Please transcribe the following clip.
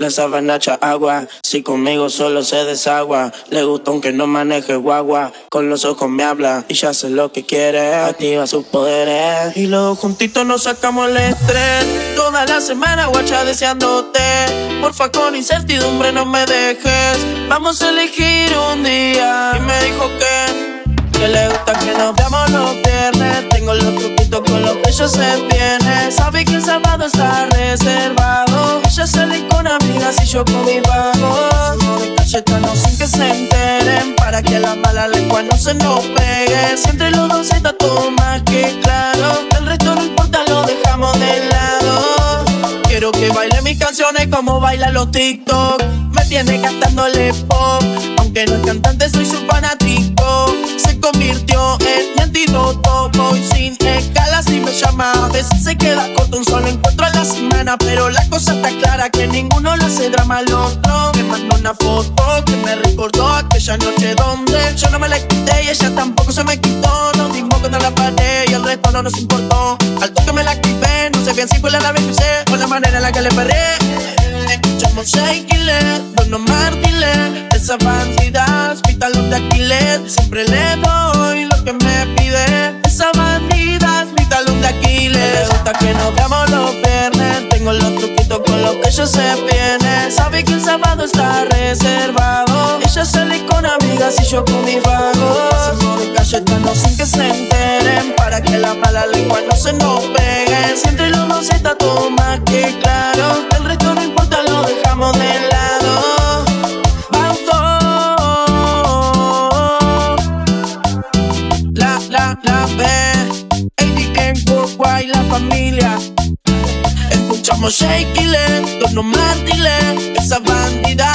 La sabana echa agua, si conmigo solo se desagua. Le gusta aunque no maneje guagua. Con los ojos me habla y ya sé lo que quiere. Activa sus poderes. Y luego juntitos nos sacamos el estrés. Toda la semana guacha deseándote. Porfa con incertidumbre no me dejes. Vamos a elegir un día. Y me dijo que, que le gusta que nos veamos los viernes. Tengo los truquitos con los que ella se viene. Sabe que el sábado está reservado. Yo con mis vagos. De cachetano sin que se enteren. Para que la mala lengua no se nos pegue. Si entre los dos está todo más que claro. El resto no importa, lo dejamos de lado. Quiero que baile mis canciones como baila los TikTok. Me tiene cantándole pop. Aunque no es cantante, soy su fanático. Se convirtió en mi antídoto. Voy sin escalas y me llama. Se queda corto un solo encuentro semana. Pero la cosa está clara que ninguno le hace drama al otro. Me mandó una foto que me recordó aquella noche donde yo no me la quité y ella tampoco se me quitó. Nos dimos contra la pared y el resto no nos importó. Al toque me la activé, no sé bien si fue la nave que usé o la manera en la que le perré. Escuchamos Shake It, Dono Martínez, esa bandida, hospital de Aquiles. Siempre le doy lo que me ella se viene. Sabe que el sábado está reservado. Ella sale con amigas y yo con mis vagos. Hacemos de cayetano sin que se enteren. Para que la mala lengua no se nos pegue. Si entre los dos está todo más que claro. El resto no importa, lo dejamos de lado. La, la, la B. ADN, Worldwide, la familia. Escuchamos Shake It, Dono Martínez, esa bandida,